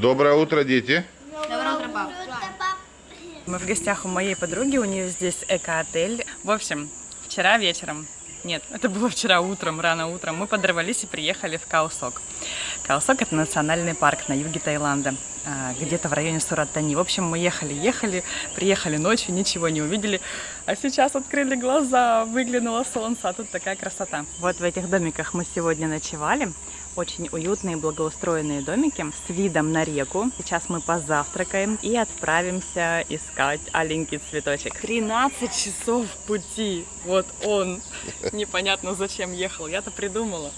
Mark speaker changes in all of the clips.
Speaker 1: Доброе утро, дети.
Speaker 2: Доброе утро, пап.
Speaker 3: Мы в гостях у моей подруги, у нее здесь эко-отель. В общем, вчера вечером, нет, это было вчера утром, рано утром, мы подорвались и приехали в Каосок. Каосок – это национальный парк на юге Таиланда, а, где-то в районе Сураттани. В общем, мы ехали, ехали, приехали ночью, ничего не увидели, а сейчас открыли глаза, выглянуло солнце, а тут такая красота. Вот в этих домиках мы сегодня ночевали. Очень уютные, благоустроенные домики с видом на реку. Сейчас мы позавтракаем и отправимся искать аленький цветочек. 13 часов пути. Вот он. Непонятно зачем ехал. Я-то придумала.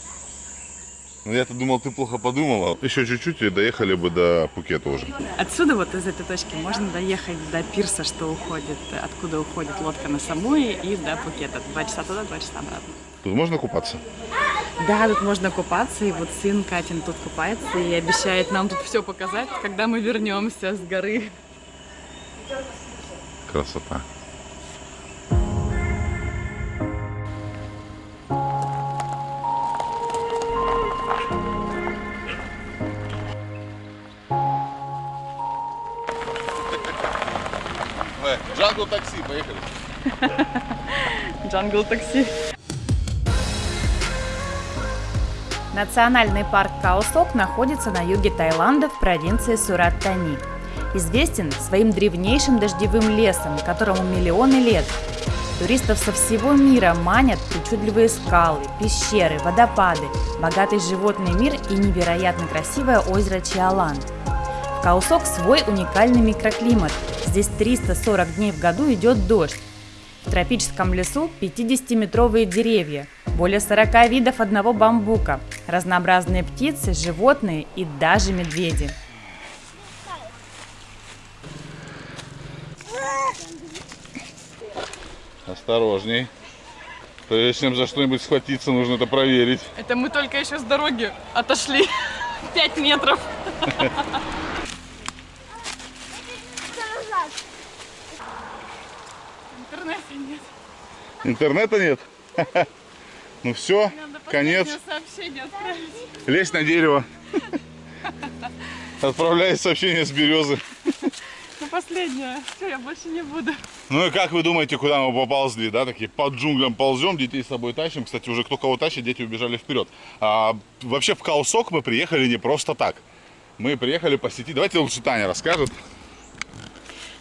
Speaker 1: Ну, я-то думал, ты плохо подумала. Еще чуть-чуть и доехали бы до Пукета уже.
Speaker 3: Отсюда, вот из этой точки, можно доехать до пирса, что уходит, откуда уходит лодка на Самуи, и до Пукета. Два часа туда, два часа обратно.
Speaker 1: Тут можно купаться?
Speaker 3: Да, тут можно купаться, и вот сын Катин тут купается и обещает нам тут все показать, когда мы вернемся с горы.
Speaker 1: Красота. Jungle Taxi, поехали.
Speaker 3: Jungle Taxi.
Speaker 2: Национальный парк Као Сок находится на юге Таиланда в провинции Сурат-Тани. Известен своим древнейшим дождевым лесом, которому миллионы лет. Туристов со всего мира манят причудливые скалы, пещеры, водопады, богатый животный мир и невероятно красивое озеро Чео Лан. В Каусок свой уникальный микроклимат. Здесь 340 дней в году идет дождь. В тропическом лесу 50-метровые деревья, более 40 видов одного бамбука, разнообразные птицы, животные и даже медведи.
Speaker 1: Осторожней. Прежде чем за что-нибудь схватиться, нужно это проверить.
Speaker 3: Это мы только еще с дороги отошли 5 метров. Интернета нет.
Speaker 1: Интернета нет? Ну все, конец. Лезь на дерево. Отправляй сообщение с березы.
Speaker 3: Ну, последнее. Все, я больше не буду.
Speaker 1: Ну и как вы думаете, куда мы поползли, да? Такие под джунглям ползем, детей с собой тащим. Кстати, уже кто кого тащит, дети убежали вперед. А, вообще в Каусок мы приехали не просто так. Мы приехали посетить... Давайте лучше Таня расскажет.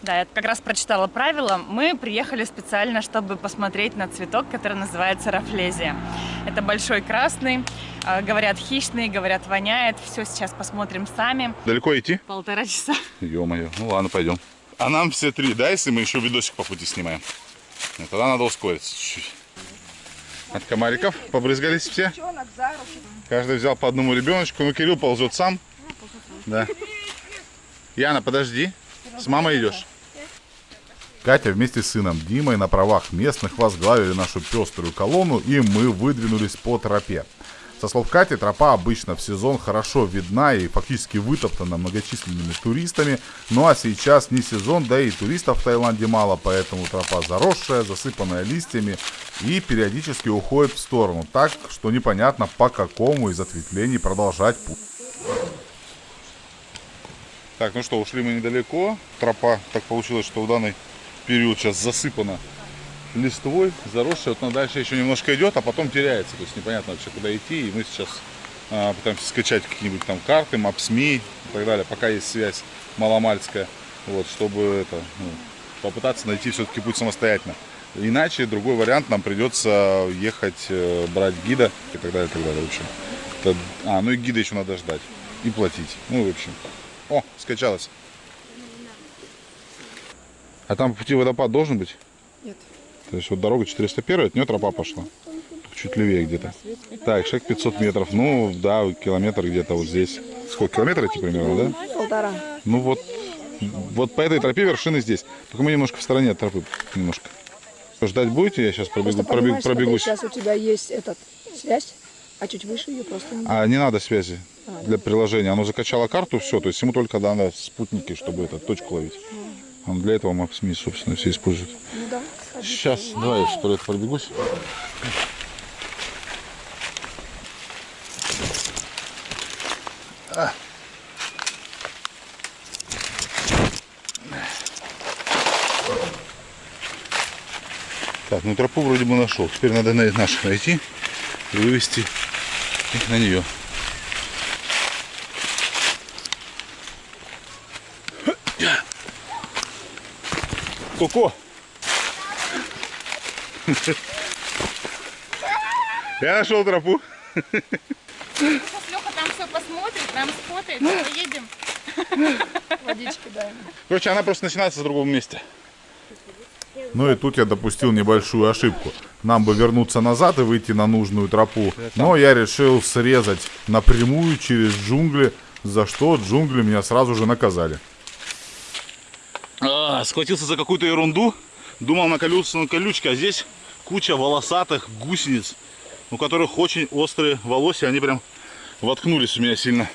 Speaker 3: Да, я как раз прочитала правила. Мы приехали специально, чтобы посмотреть на цветок, который называется рафлезия. Это большой красный, э, говорят хищный, говорят воняет. Все сейчас посмотрим сами.
Speaker 1: Далеко идти?
Speaker 3: Полтора часа.
Speaker 1: Ё-моё, ну ладно, пойдем. А нам все три, да, если мы еще видосик по пути снимаем? Тогда надо ускориться чуть-чуть. От комариков побрызгались все? Каждый взял по одному ребеночку. Ну, Кирилл ползет сам. Да. Яна, подожди. С мамой идешь? Катя вместе с сыном Димой на правах местных возглавили нашу пеструю колонну, и мы выдвинулись по тропе. Со слов Кати, тропа обычно в сезон хорошо видна и фактически вытоптана многочисленными туристами, ну а сейчас не сезон, да и туристов в Таиланде мало, поэтому тропа заросшая, засыпанная листьями и периодически уходит в сторону, так что непонятно по какому из ответвлений продолжать путь. Так, ну что, ушли мы недалеко. Тропа так получилось, что в данный период сейчас засыпана листвой, заросшая. Вот она дальше еще немножко идет, а потом теряется. То есть непонятно вообще, куда идти. И мы сейчас а, пытаемся скачать какие-нибудь там карты, мапсми и так далее, пока есть связь маломальская. Вот, чтобы это, ну, попытаться найти все-таки путь самостоятельно. Иначе другой вариант нам придется ехать, э, брать гида и так далее, и так далее. В общем, это, а, ну и гида еще надо ждать и платить. Ну, в общем. О, скачалась. А там по пути водопад должен быть?
Speaker 3: Нет.
Speaker 1: То есть вот дорога 401, от нее тропа пошла. Чуть левее где-то. Так, шаг 500 метров. Ну, да, километр где-то вот здесь. Сколько километров идти примерно, да?
Speaker 4: Полтора.
Speaker 1: Ну вот, вот по этой тропе вершины здесь. Только мы немножко в стороне от тропы. Немножко. Ждать будете? Я сейчас пробегу, пробегу, пробегусь.
Speaker 4: Сейчас у тебя есть этот связь, а чуть выше ее просто не
Speaker 1: А не надо связи для приложения. Оно закачало карту, все. То есть ему только надо спутники, чтобы эту точку ловить. Он Для этого Map собственно, все используют.
Speaker 4: Ну, да,
Speaker 1: Сейчас, давай я вперед пробегусь. А. Так, ну тропу вроде бы нашел. Теперь надо наших найти и вывести их на нее. Коко! Я нашел тропу.
Speaker 3: Сейчас Леха там все посмотрит, нам сфотает, поедем.
Speaker 4: Водички дай.
Speaker 1: Короче, она просто начинается с другого места. Ну и тут я допустил небольшую ошибку. Нам бы вернуться назад и выйти на нужную тропу. Но я решил срезать напрямую через джунгли, за что джунгли меня сразу же наказали. А, схватился за какую-то ерунду. Думал наколются на колючке, а здесь куча волосатых гусениц, у которых очень острые волосы, они прям воткнулись у меня сильно.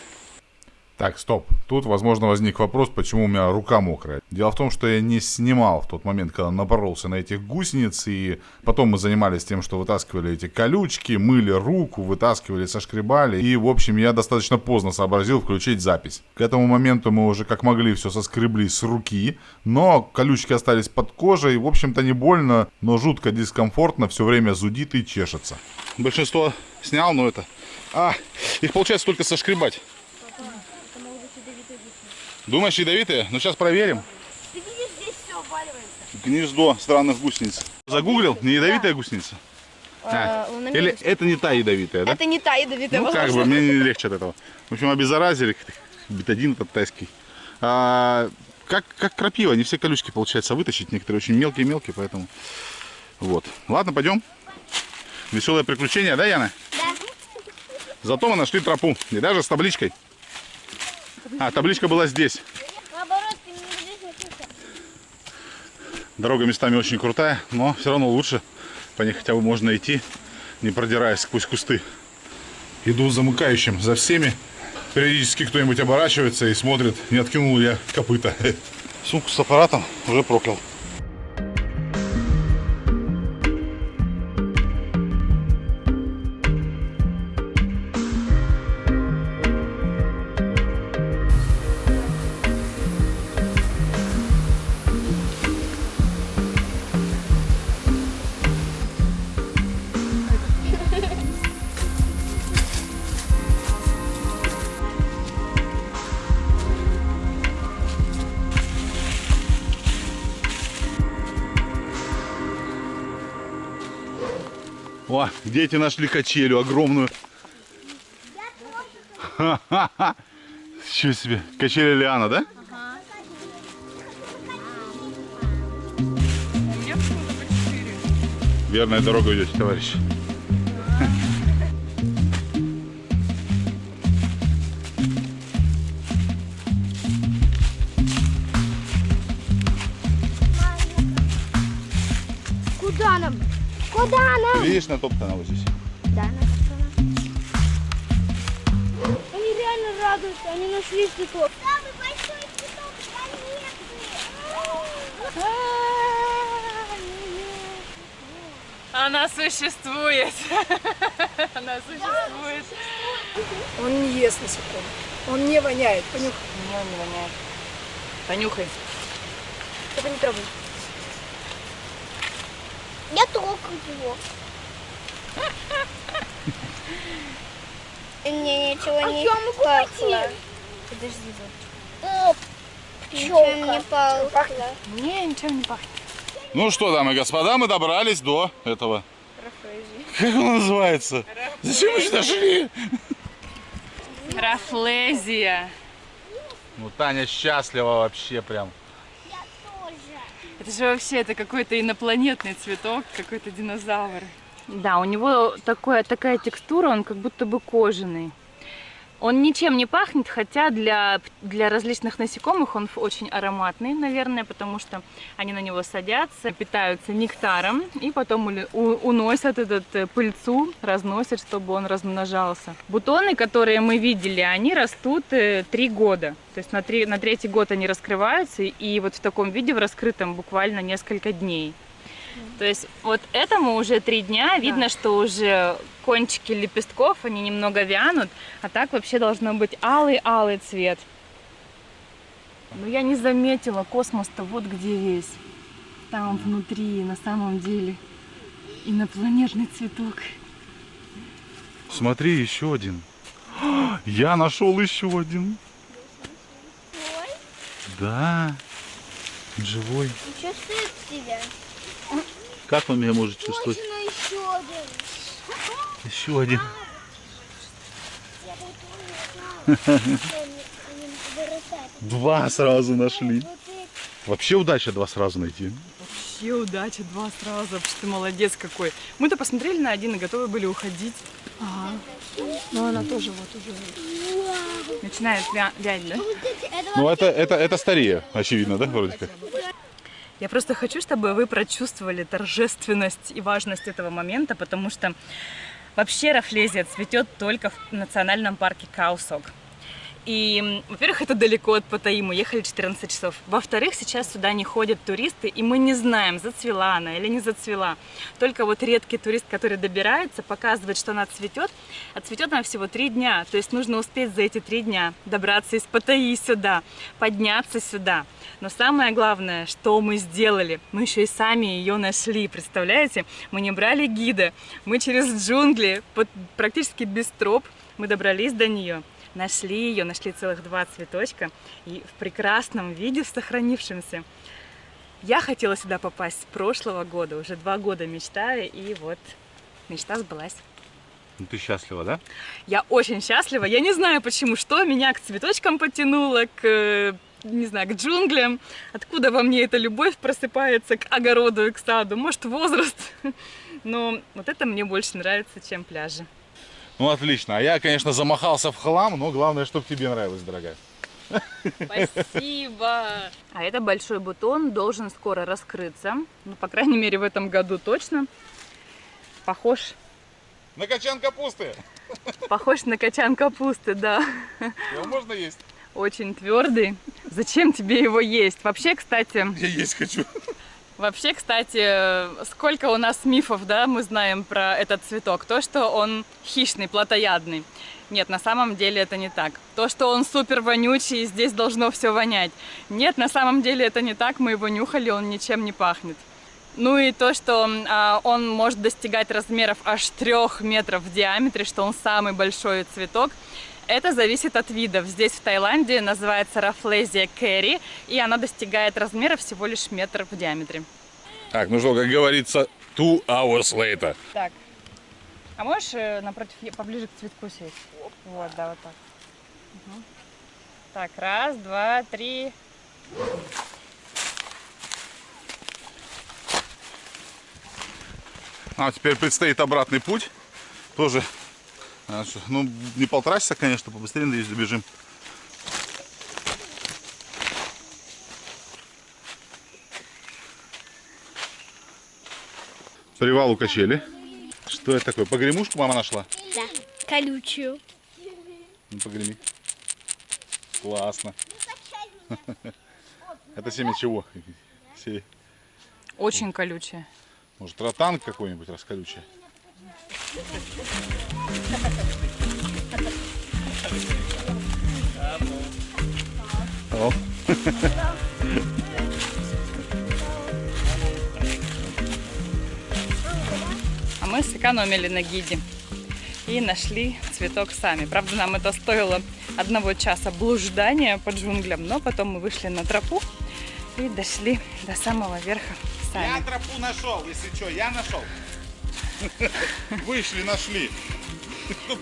Speaker 1: Так, стоп. Тут, возможно, возник вопрос, почему у меня рука мокрая. Дело в том, что я не снимал в тот момент, когда напоролся на этих гусениц, и потом мы занимались тем, что вытаскивали эти колючки, мыли руку, вытаскивали, сошкребали, и, в общем, я достаточно поздно сообразил включить запись. К этому моменту мы уже как могли все соскребли с руки, но колючки остались под кожей, в общем-то не больно, но жутко дискомфортно, все время зудит и чешется. Большинство снял, но это... А, их получается только сошкребать. Думаешь, ядовитые? Ну, сейчас проверим.
Speaker 5: Ты видишь, здесь все обваливается.
Speaker 1: Гнездо странных гусениц. Загуглил? Не ядовитая гусеница? А, Или это не та ядовитая, да?
Speaker 5: Это не та ядовитая,
Speaker 1: Ну, как
Speaker 5: возможно.
Speaker 1: бы, мне не легче от этого. В общем, обеззаразили. Бетадин этот тайский. А, как, как крапива, не все колючки получается вытащить. Некоторые очень мелкие-мелкие, поэтому... Вот. Ладно, пойдем. Веселое приключение, да, Яна?
Speaker 5: Да.
Speaker 1: Зато мы нашли тропу. И даже с табличкой. А, табличка была здесь.
Speaker 5: Наоборот.
Speaker 1: Дорога местами очень крутая, но все равно лучше. По ней хотя бы можно идти, не продираясь сквозь кусты. Иду замыкающим за всеми. Периодически кто-нибудь оборачивается и смотрит, не откинул я копыта. Сумку с аппаратом уже проклял. Дети нашли качелю огромную. Ха-ха-ха. Чего себе? Качеля Лиана, да? Верная дорога идете, товарищ.
Speaker 5: Куда нам?
Speaker 1: Видишь, натоптана вот здесь.
Speaker 5: Да, на Они реально радуются, они нашли цветок. Самый большой цветок планеты.
Speaker 3: Она существует. Она существует.
Speaker 4: Он не ест насекомых. Он не воняет. Понюхай.
Speaker 3: Не, он не воняет. Понюхай.
Speaker 5: Только не трогай. Я трогаю его. Мне ничего не пахло. Подожди, Оп, Ничего не пахло.
Speaker 3: Не, ничего не пахнет.
Speaker 1: Ну что, дамы и господа, мы добрались до этого. Как он называется? Зачем мы сюда шли?
Speaker 3: Рафлезия.
Speaker 1: Ну, Таня счастлива вообще прям.
Speaker 3: Это же вообще это какой-то инопланетный цветок, какой-то динозавр.
Speaker 2: Да, у него такое, такая текстура, он как будто бы кожаный. Он ничем не пахнет, хотя для, для различных насекомых он очень ароматный, наверное, потому что они на него садятся, питаются нектаром и потом уносят этот э, пыльцу, разносят, чтобы он размножался. Бутоны, которые мы видели, они растут э, три года. То есть на, три, на третий год они раскрываются, и вот в таком виде, в раскрытом, буквально несколько дней. То есть вот этому уже три дня, видно, что уже кончики лепестков, они немного вянут, а так вообще должно быть алый-алый цвет. Но я не заметила, космос-то вот где весь. Там внутри, на самом деле.
Speaker 3: Инопланетный цветок.
Speaker 1: Смотри, еще один. Я нашел еще один. Да. Живой.
Speaker 5: Чувствует себя.
Speaker 1: Как он меня может чувствовать?
Speaker 5: Еще один.
Speaker 1: Еще один.
Speaker 5: Вырастает.
Speaker 1: Два сразу нашли. Вообще удача два сразу найти.
Speaker 3: Вообще удача, два сразу. Вообще ты молодец какой. Мы-то посмотрели на один и готовы были уходить.
Speaker 4: Но она тоже вот уже.
Speaker 3: Начинает вя- вять, да?
Speaker 1: Ну это, это, это старее, очевидно, да, вроде как?
Speaker 3: Я просто хочу, чтобы вы прочувствовали торжественность и важность этого момента, потому что вообще рафлезия цветет только в национальном парке Каусок. И, во-первых, это далеко от Паттайи, мы ехали 14 часов. Во-вторых, сейчас сюда не ходят туристы, и мы не знаем, зацвела она или не зацвела. Только вот редкий турист, который добирается, показывает, что она цветет, а цветет она всего три дня. То есть нужно успеть за эти три дня добраться из Паттайи сюда, подняться сюда. Но самое главное, что мы сделали, мы еще и сами ее нашли, представляете? Мы не брали гида, мы через джунгли, под, практически без троп, мы добрались до нее, нашли ее, нашли целых два цветочка, и в прекрасном виде, сохранившемся. Я хотела сюда попасть с прошлого года, уже два года мечтаю, и вот мечта сбылась.
Speaker 1: Ну, ты счастлива, да?
Speaker 3: Я очень счастлива. Я не знаю почему, что меня к цветочкам потянуло, к, не знаю, к джунглям. Откуда во мне эта любовь просыпается к огороду и к саду. Может, возраст. Но вот это мне больше нравится, чем пляжи.
Speaker 1: Ну, отлично. А я, конечно, замахался в хлам, но главное, чтобы тебе нравилось, дорогая.
Speaker 3: Спасибо! А это большой бутон должен скоро раскрыться. Ну, по крайней мере, в этом году точно. Похож,
Speaker 1: На качан капусты.
Speaker 3: похож на качан капусты, да.
Speaker 1: Его можно есть?
Speaker 3: Очень твердый. Зачем тебе его есть? Вообще, кстати,
Speaker 1: Я есть хочу.
Speaker 3: Вообще, кстати, сколько у нас мифов, да, мы знаем про этот цветок. То, что он хищный, плотоядный. Нет, на самом деле это не так. То, что он супер вонючий, и здесь должно все вонять. Нет, на самом деле это не так. Мы его нюхали, он ничем не пахнет. Ну и то, что а, он может достигать размеров аж трех метров в диаметре, что он самый большой цветок, это зависит от видов. Здесь, в Таиланде, называется рафлезия керри, и она достигает размера всего лишь метр в диаметре.
Speaker 1: Так, ну что, как говорится, two hours later.
Speaker 3: Так, а можешь э, напротив, поближе к цветку сесть? Вот, да, вот так. Мгм. Так, раз, два, три.
Speaker 1: А теперь предстоит обратный путь. Тоже, ну, не полтора часа, конечно, побыстрее, надеюсь, добежим. Привал у качели. Что это такое? Погремушку мама нашла?
Speaker 5: Да. Колючую.
Speaker 1: Ну, погреми. Классно. Это семя чего?
Speaker 3: Очень колючая.
Speaker 1: Может, ротан какой-нибудь расколючий? О.
Speaker 3: А мы сэкономили на гиде и нашли цветок сами. Правда, нам это стоило одного часа блуждания по джунглям, но потом мы вышли на тропу и дошли до самого верха сами.
Speaker 1: Я тропу нашел, если что, я нашел. Вышли, нашли.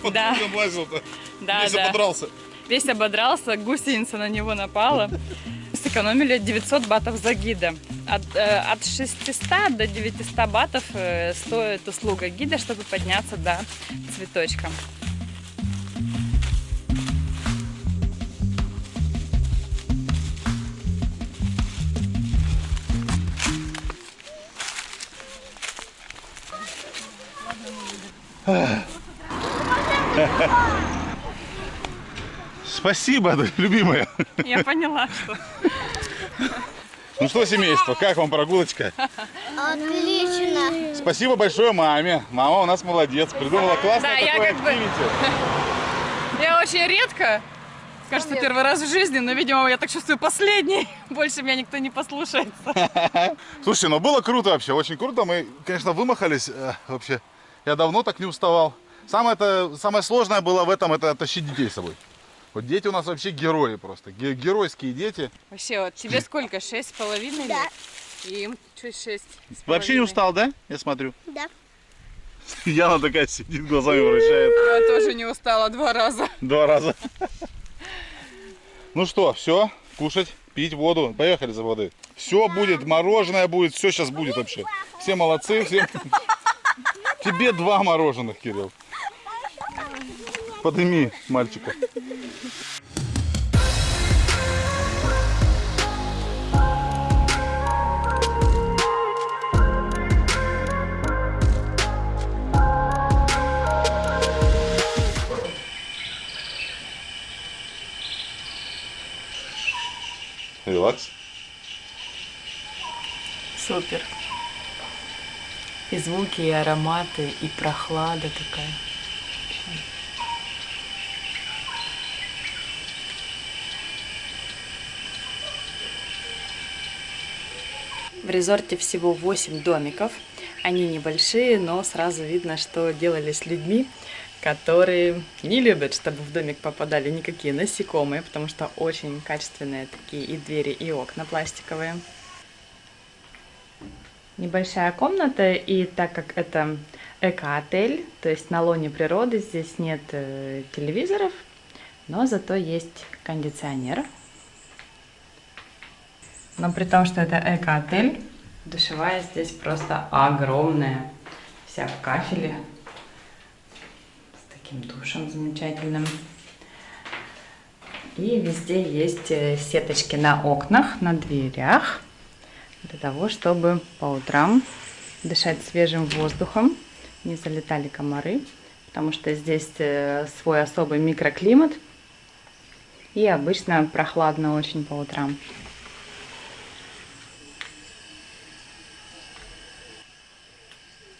Speaker 1: Под
Speaker 3: Да.
Speaker 1: лазил-то?
Speaker 3: Да,
Speaker 1: Весь
Speaker 3: да.
Speaker 1: ободрался.
Speaker 3: Весь ободрался, гусеница на него напала. Сэкономили 900 батов за гида. От, э, от 600 до 900 батов э, стоит услуга гида, чтобы подняться до цветочка.
Speaker 1: Спасибо, любимая.
Speaker 3: Я поняла, что...
Speaker 1: Ну что, семейство, как вам прогулочка?
Speaker 5: Отлично.
Speaker 1: Спасибо большое маме. Мама у нас молодец. Придумала классное
Speaker 3: Да, я
Speaker 1: такое
Speaker 3: как бы-. Я очень редко кажется, первый раз в жизни, но, видимо, я так чувствую последний. Больше меня никто не послушается.
Speaker 1: Слушайте, ну было круто вообще, очень круто. Мы, конечно, вымахались э, вообще. Я давно так не уставал. Самое, это, самое сложное было в этом, это тащить детей с собой. Вот дети у нас вообще герои просто. Ге- геройские дети.
Speaker 3: Вообще, вот тебе сколько? Шесть с половиной
Speaker 5: Да.
Speaker 3: И им чуть шесть.
Speaker 1: Вообще не устал, да? Я смотрю.
Speaker 5: Да.
Speaker 1: Яна такая сидит, глазами вращает.
Speaker 3: Я тоже не устала два раза.
Speaker 1: Два раза. Ну что, все, кушать, пить воду. Поехали за водой. Все будет, мороженое будет, все сейчас будет вообще. Все молодцы, все. Тебе два мороженых, Кирилл. Подними мальчика. Релакс.
Speaker 3: Супер. И звуки, и ароматы, и прохлада такая. Резорте всего 8 домиков. Они небольшие, но сразу видно, что делали с людьми, которые не любят, чтобы в домик попадали никакие насекомые, потому что очень качественные такие и двери, и окна пластиковые. Небольшая комната, и так как это эко-отель, то есть на лоне природы, здесь нет э, телевизоров, но зато есть кондиционер. Но при том, что это эко-отель, душевая здесь просто огромная, вся в кафеле, с таким душем замечательным. И везде есть э, сеточки на окнах, на дверях, для того, чтобы по утрам дышать свежим воздухом, не залетали комары, потому что здесь э, свой особый микроклимат, и обычно прохладно очень по утрам.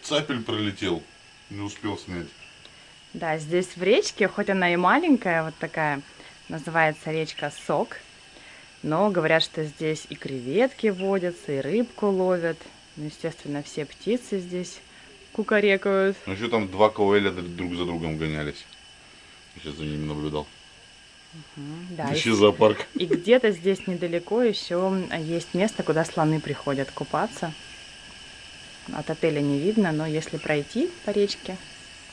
Speaker 1: Цапель пролетел, не успел снять.
Speaker 3: Да, здесь в речке, хоть она и маленькая, вот такая, называется речка Сок, но говорят, что здесь и креветки водятся, и рыбку ловят. Ну, естественно, все птицы здесь кукарекают.
Speaker 1: Ну еще там два КВЛ друг за другом гонялись. Я сейчас за ними наблюдал.
Speaker 3: Да, и,
Speaker 1: Ищи зоопарк.
Speaker 3: и где-то здесь недалеко еще есть место, куда слоны приходят купаться. От отеля не видно, но если пройти по речке,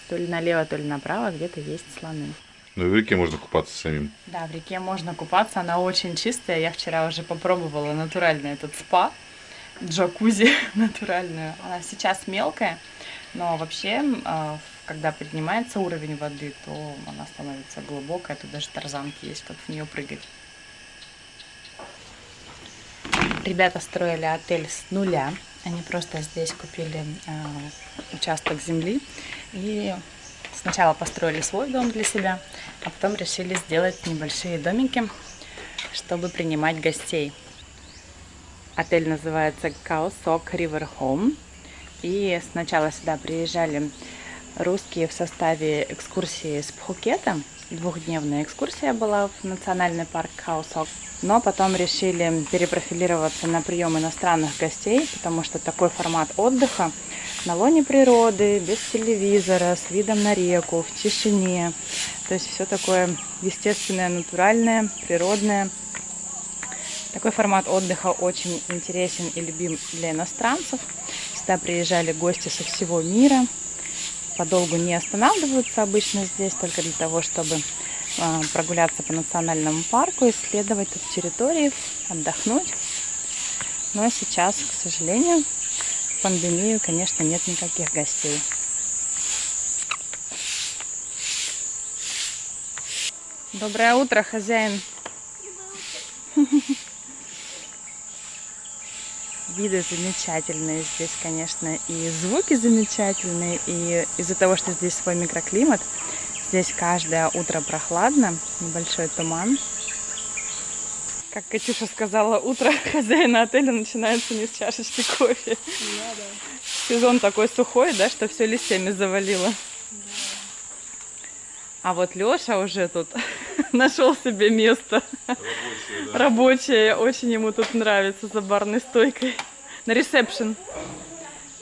Speaker 3: то ли налево, то ли направо, где-то есть слоны.
Speaker 1: Ну и в реке можно купаться самим.
Speaker 3: Да, в реке можно купаться, она очень чистая. Я вчера уже попробовала натуральный этот спа, джакузи натуральную. Она сейчас мелкая, но вообще, а, когда поднимается уровень воды, то она становится глубокая. Тут даже тарзанки есть, как в нее прыгать. Ребята строили отель с нуля. Они просто здесь купили а, участок земли и сначала построили свой дом для себя, а потом решили сделать небольшие домики, чтобы принимать гостей. Отель называется Kaosok River Home. И сначала сюда приезжали русские в составе экскурсии с Пхукета. Двухдневная экскурсия была в национальный парк Kaosok. Но потом решили перепрофилироваться на прием иностранных гостей, потому что такой формат отдыха на лоне природы, без телевизора, с видом на реку, в тишине. То есть все такое естественное, натуральное, природное. Такой формат отдыха очень интересен и любим для иностранцев. Сюда приезжали гости со всего мира. Подолгу не останавливаются обычно здесь, только для того, чтобы а, прогуляться по национальному парку, исследовать тут территории, отдохнуть. Но сейчас, к сожалению, в пандемию, конечно, нет никаких гостей. Доброе утро, хозяин. Виды замечательные здесь, конечно, и звуки замечательные, и из-за того, что здесь свой микроклимат, здесь каждое утро прохладно, небольшой туман. Как Катюша сказала, утро хозяина отеля начинается не с чашечки кофе. Сезон такой сухой, да, что все листьями завалило. А вот Лёша уже тут нашел себе место рабочее. Очень ему тут нравится за барной стойкой. На ресепшн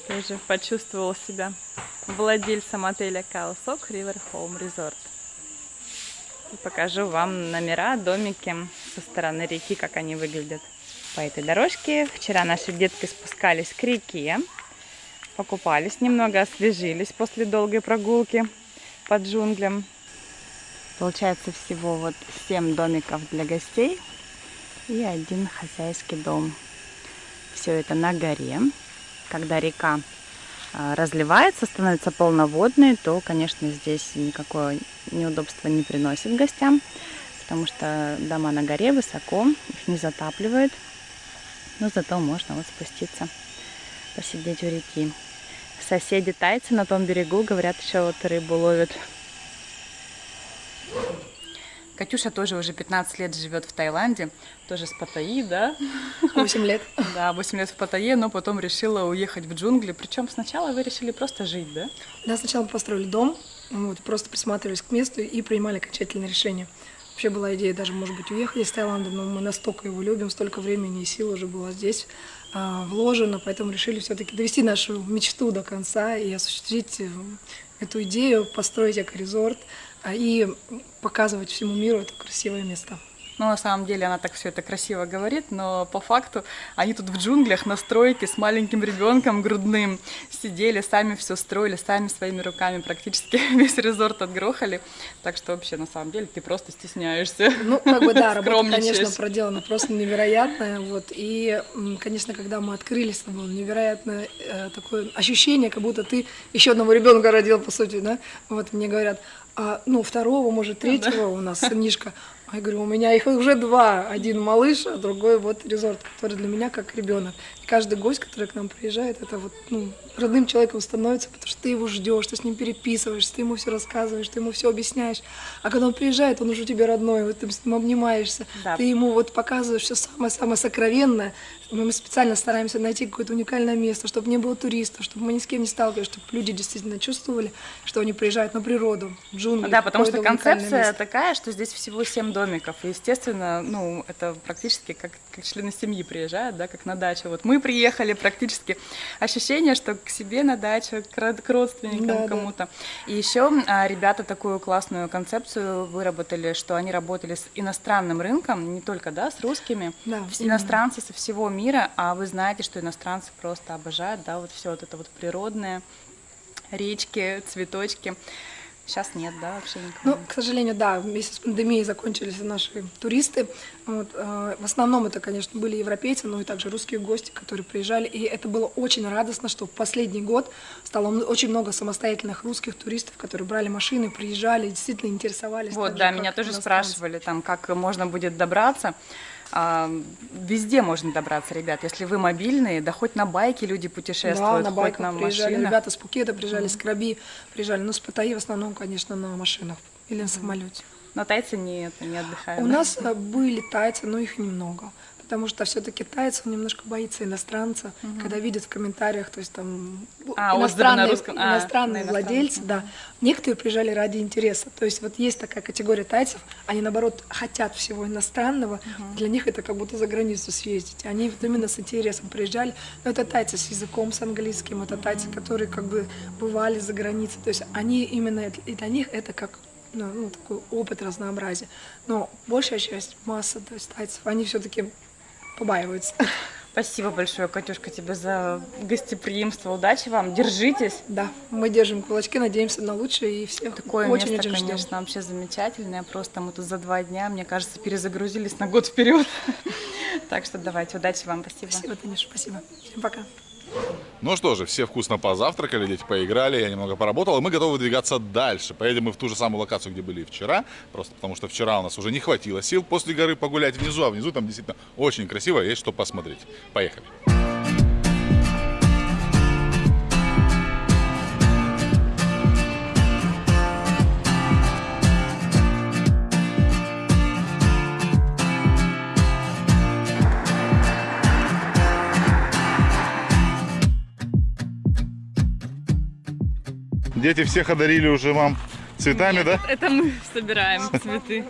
Speaker 3: тоже почувствовал себя владельцем отеля Каосок River Home Resort. И покажу вам номера, домики со стороны реки, как они выглядят. По этой дорожке вчера наши детки спускались к реке, покупались немного, освежились после долгой прогулки по джунглям. Получается всего вот 7 домиков для гостей и один хозяйский дом. Все это на горе. Когда река а, разливается, становится полноводной, то, конечно, здесь никакое неудобство не приносит гостям, потому что дома на горе высоко, их не затапливает. Но зато можно вот спуститься, посидеть у реки. Соседи тайцы на том берегу, говорят, еще вот рыбу ловят. Катюша тоже уже 15 лет живет в Таиланде, тоже с Паттайи, да?
Speaker 4: 8 лет.
Speaker 3: Да, 8 лет в Паттайе, но потом решила уехать в джунгли. Причем сначала вы решили просто жить, да?
Speaker 4: Да, сначала мы построили дом, вот, просто присматривались к месту и принимали окончательное решение. Вообще была идея даже, может быть, уехать из Таиланда, но мы настолько его любим, столько времени и сил уже было здесь а, вложено, поэтому решили все-таки довести нашу мечту до конца и осуществить э, эту идею, построить эко-резорт и показывать всему миру это красивое место.
Speaker 3: Ну, на самом деле она так все это красиво говорит, но по факту они тут в джунглях на стройке с маленьким ребенком грудным сидели, сами все строили, сами своими руками практически весь резорт отгрохали. Так что вообще, на самом деле, ты просто стесняешься.
Speaker 4: Ну, как бы да, работа, конечно, проделана просто невероятная. Вот. И, конечно, когда мы открылись, это было невероятное э, такое ощущение, как будто ты еще одного ребенка родил, по сути, да. Вот мне говорят, а, ну, второго, может, третьего да. у нас сынишка. А я говорю, у меня их уже два. Один малыш, а другой вот резорт, который для меня как ребенок. И каждый гость, который к нам приезжает, это вот, ну, родным человеком становится, потому что ты его ждешь, ты с ним переписываешься, ты ему все рассказываешь, ты ему все объясняешь. А когда он приезжает, он уже тебе родной, вот ты с ним обнимаешься, да. ты ему вот показываешь все самое-самое сокровенное. Мы специально стараемся найти какое-то уникальное место, чтобы не было туристов, чтобы мы ни с кем не сталкивались, чтобы люди действительно чувствовали, что они приезжают на природу, в джунгли.
Speaker 3: Да, потому что концепция такая, что здесь всего семь домиков. И, естественно, ну, это практически как, как члены семьи приезжают, да, как на дачу. Вот мы приехали, практически ощущение, что к себе на дачу, к, родственникам, да, кому-то. Да. И еще а, ребята такую классную концепцию выработали, что они работали с иностранным рынком, не только, да, с русскими, да, иностранцы со всего мира, а вы знаете, что иностранцы просто обожают, да, вот все вот это вот природное, речки, цветочки. Сейчас нет, да, вообще никого?
Speaker 4: Ну, к сожалению, да, вместе с пандемией закончились наши туристы. Вот, э, в основном это, конечно, были европейцы, но и также русские гости, которые приезжали. И это было очень радостно, что в последний год стало очень много самостоятельных русских туристов, которые брали машины, приезжали, действительно интересовались.
Speaker 3: Вот, да, меня тоже спрашивали, там, как можно будет добраться. А, везде можно добраться, ребят. Если вы мобильные, да хоть на байке люди путешествуют, да,
Speaker 4: на байках на приезжали. Машинах. Ребята с Пукета приезжали, mm -hmm. с Краби приезжали. Ну, с Паттайи в основном, конечно, на машинах или на самолете.
Speaker 3: Но тайцы не, не отдыхают.
Speaker 4: У да? нас э, были тайцы, но их немного потому что все-таки тайцев немножко боится иностранца, угу. когда видят в комментариях, то есть там а, иностранные, русском... а, иностранные владельцы, да. Некоторые приезжали ради интереса, то есть вот есть такая категория тайцев, они наоборот хотят всего иностранного, угу. для них это как будто за границу съездить, они вот именно с интересом приезжали, но это тайцы с языком, с английским, это тайцы, которые как бы бывали за границей, то есть они именно, и для них это как ну, ну, такой опыт разнообразия. Но большая часть, масса то есть тайцев, они все-таки побаиваются.
Speaker 3: Спасибо большое, Катюшка, тебе за гостеприимство. Удачи вам, держитесь.
Speaker 4: Да, мы держим кулачки, надеемся на лучшее и всех
Speaker 3: Такое очень, место, очень конечно, ждем. вообще замечательное. Просто мы тут за два дня, мне кажется, перезагрузились на год вперед. Так что давайте, удачи вам, спасибо.
Speaker 4: Спасибо, Танюша, спасибо. Всем пока.
Speaker 1: Ну что же, все вкусно позавтракали, дети поиграли, я немного поработал, и мы готовы двигаться дальше. Поедем мы в ту же самую локацию, где были вчера, просто потому что вчера у нас уже не хватило сил после горы погулять внизу, а внизу там действительно очень красиво, есть что посмотреть. Поехали. Дети всех одарили уже вам Цветами, да?
Speaker 3: Это мы собираем цветы.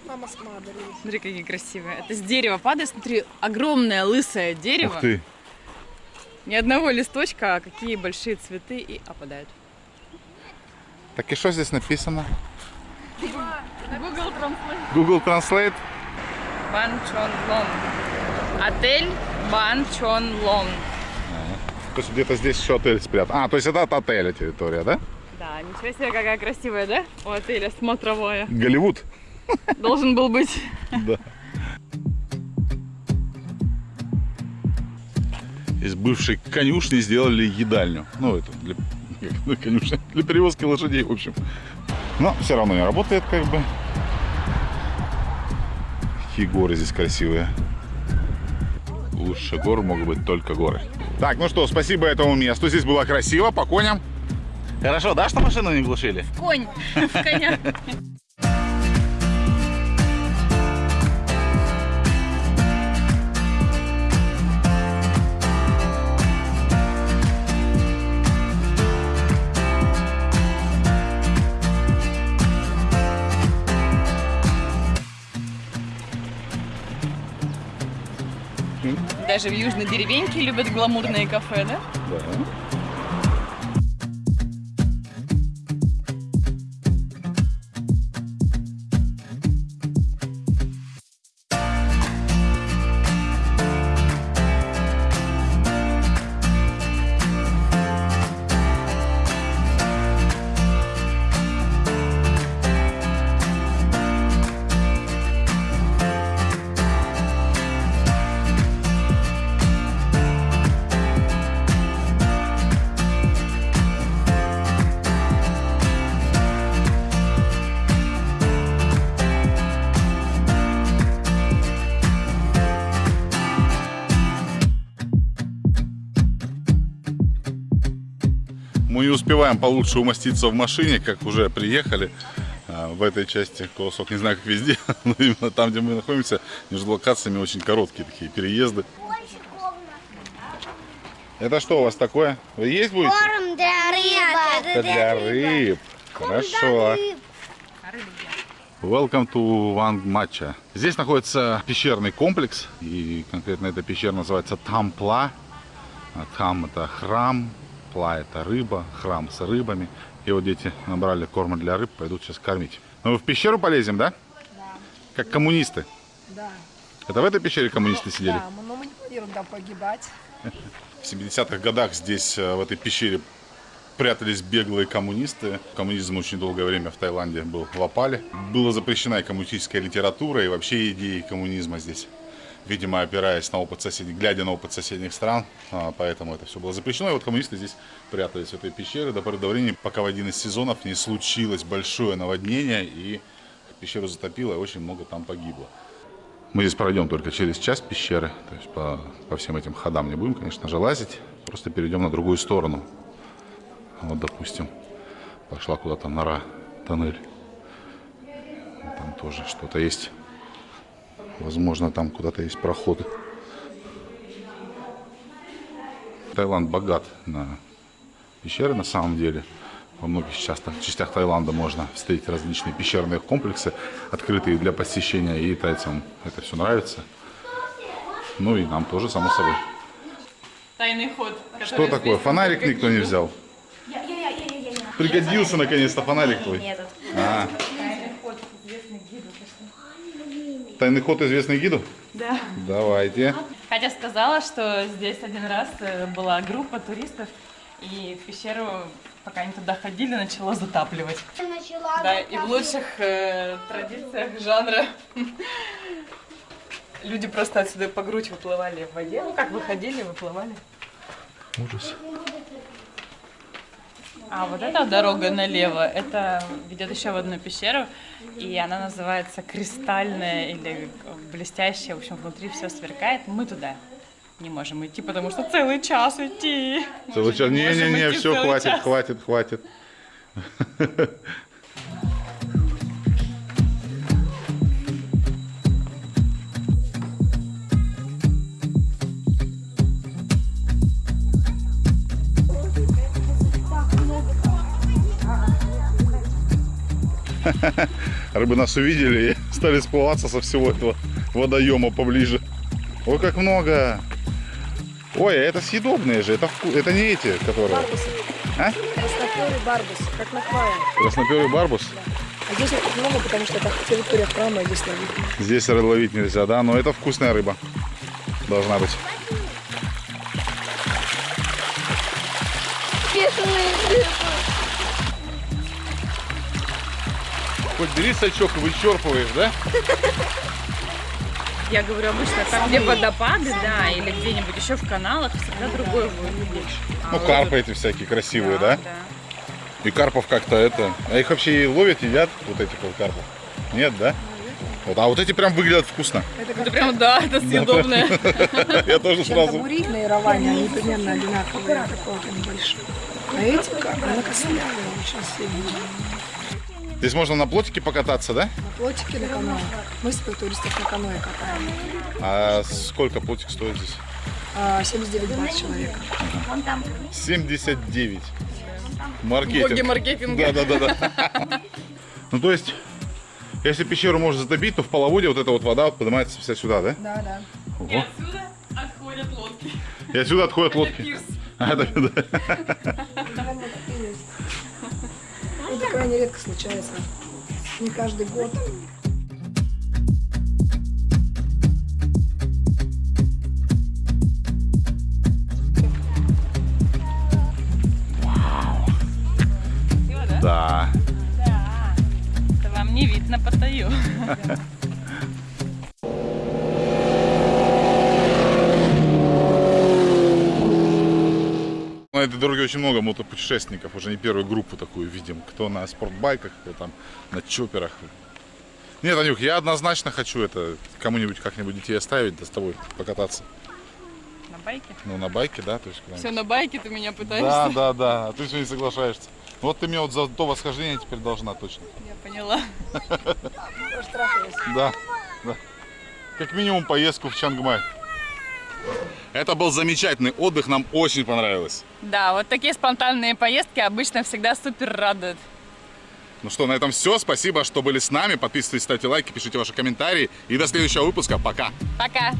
Speaker 3: Смотри, какие красивые. Это с дерева падает. Смотри, огромное лысое дерево.
Speaker 1: Ух ты.
Speaker 3: Ни одного листочка, а какие большие цветы и опадают.
Speaker 1: Так и что здесь написано?
Speaker 3: Google Translate.
Speaker 1: Google Translate?
Speaker 3: Бан Чон Лон. Отель Бан Чон Лон.
Speaker 1: То есть где-то здесь еще отель спрятан. А, то есть это от отеля территория, да?
Speaker 3: Да, ничего себе, какая красивая, да? У отеля смотровая.
Speaker 1: Голливуд.
Speaker 3: Должен был быть.
Speaker 1: Да. Из бывшей конюшни сделали едальню. Ну, это для, для конюшни, для перевозки лошадей, в общем. Но все равно не работает, как бы. Какие горы здесь красивые. Лучше гор могут быть только горы. Так, ну что, спасибо этому месту. Здесь было красиво, по коням. Хорошо, да, что машину не глушили?
Speaker 3: Конь в коня. Даже в южной деревеньке любят гламурные кафе, да?
Speaker 1: Да. Не успеваем получше умоститься в машине, как уже приехали а, в этой части колосок. Не знаю, как везде, но именно там, где мы находимся, между локациями очень короткие такие переезды. Это что у вас такое? Вы есть будете?
Speaker 5: Корм для рыбы.
Speaker 1: Это для рыб. Хорошо. Welcome to Wang Matcha. Здесь находится пещерный комплекс, и конкретно эта пещера называется Тампла. А Там это храм, пла это рыба, храм с рыбами. И вот дети набрали корма для рыб, пойдут сейчас кормить. Ну, мы в пещеру полезем, да?
Speaker 4: Да.
Speaker 1: Как коммунисты.
Speaker 4: Да.
Speaker 1: Это в этой пещере коммунисты сидели?
Speaker 4: Да, но мы не планируем там погибать.
Speaker 1: В 70-х годах здесь, э, в этой пещере, прятались беглые коммунисты. Коммунизм очень долгое время в Таиланде был в опале. Была запрещена и коммунистическая литература, и вообще идеи коммунизма здесь. Видимо, опираясь на опыт соседей, глядя на опыт соседних стран, а, поэтому это все было запрещено. И вот коммунисты здесь прятались в этой пещере до поры до времени, пока в один из сезонов не случилось большое наводнение, и пещеру затопило, и очень много там погибло. Мы здесь пройдем только через часть пещеры, то есть по, по всем этим ходам не будем, конечно же, лазить, просто перейдем на другую сторону. Вот, допустим, пошла куда-то нора, тоннель. Там тоже что-то есть. Возможно, там куда-то есть проходы. Таиланд богат на пещеры на самом деле. Во многих частях, частях Таиланда можно встретить различные пещерные комплексы, открытые для посещения, и тайцам это все нравится. Ну и нам тоже, само собой.
Speaker 3: Тайный ход.
Speaker 1: Что такое? Фонарик никто не взял? Пригодился наконец-то фонарик твой. А. Тайный ход известный гиду?
Speaker 3: Да.
Speaker 1: Давайте.
Speaker 3: Катя сказала, что здесь один раз э, была группа туристов, и в пещеру, пока они туда ходили, начало затапливать.
Speaker 5: Начала
Speaker 3: Да, и в лучших э, традициях жанра люди просто отсюда по грудь выплывали в воде. Ну, как выходили, выплывали.
Speaker 1: Ужас.
Speaker 3: А вот эта дорога налево, это ведет еще в одну пещеру, и она называется кристальная или блестящая, в общем, внутри все сверкает. Мы туда не можем идти, потому что целый час идти.
Speaker 1: Целый час. Не-не-не, все, хватит,
Speaker 3: час.
Speaker 1: хватит, хватит. Рыбы нас увидели и стали сплываться со всего этого водоема поближе. Ой, как много! Ой, а это съедобные же, это, вку- это не эти, которые...
Speaker 4: Барбусы.
Speaker 1: А?
Speaker 4: Красноперый барбус, как на квае.
Speaker 1: Красноперый барбус.
Speaker 4: А здесь их много, потому что это территория храма, здесь ловить.
Speaker 1: Здесь ловить нельзя, да, но это вкусная рыба. Должна быть.
Speaker 5: Бешеные рыбы.
Speaker 1: Хоть бери сачок и вычерпываешь, да?
Speaker 3: Я говорю, обычно там, где водопады, да, или где-нибудь еще в каналах, всегда другой выглядит.
Speaker 1: Ну, карпы эти всякие красивые, да?
Speaker 3: Да.
Speaker 1: И карпов как-то это... А их вообще и ловят, едят, вот этих вот карпов? Нет, да? Вот, а вот эти прям выглядят вкусно.
Speaker 4: Это
Speaker 3: Это прям, да, это съедобное.
Speaker 1: Я тоже сразу...
Speaker 4: Табури на Яроване, они примерно одинаковые, они большой. А эти, как, она костлявая, очень сильная.
Speaker 1: Здесь можно на плотике покататься, да?
Speaker 4: На плотике на каное. Мы своих туристов на каное катаем.
Speaker 1: А сколько плотик стоит здесь?
Speaker 4: А, 79 бат человека.
Speaker 1: 79. Маркетинг.
Speaker 3: Боги маркетинга.
Speaker 1: Да, да, да, да. Ну, то есть, если пещеру можно затопить, то в половодье вот эта вот вода вот поднимается вся сюда, да?
Speaker 4: Да, да.
Speaker 1: Ого.
Speaker 3: Отсюда отходят лодки.
Speaker 1: И отсюда отходят лодки. А, это, да.
Speaker 4: Случается. Не каждый год.
Speaker 1: Да.
Speaker 3: Это вам не видно по
Speaker 1: На этой дороге очень много мотопутешественников, уже не первую группу такую видим. Кто на спортбайках, кто там на чоперах. Нет, Анюх, я однозначно хочу это кому-нибудь как-нибудь детей оставить, да с тобой покататься.
Speaker 3: На байке?
Speaker 1: Ну, на байке, да, то есть.
Speaker 3: Все на байке ты меня пытаешься?
Speaker 1: Да, да, да, а ты все не соглашаешься. Вот ты мне вот за то восхождение теперь должна точно.
Speaker 3: Я поняла.
Speaker 1: Да, да. Как минимум поездку в Чангмай. Это был замечательный отдых, нам очень понравилось.
Speaker 3: Да, вот такие спонтанные поездки обычно всегда супер радуют.
Speaker 1: Ну что, на этом все. Спасибо, что были с нами. Подписывайтесь, ставьте лайки, пишите ваши комментарии. И до следующего выпуска. Пока.
Speaker 3: Пока!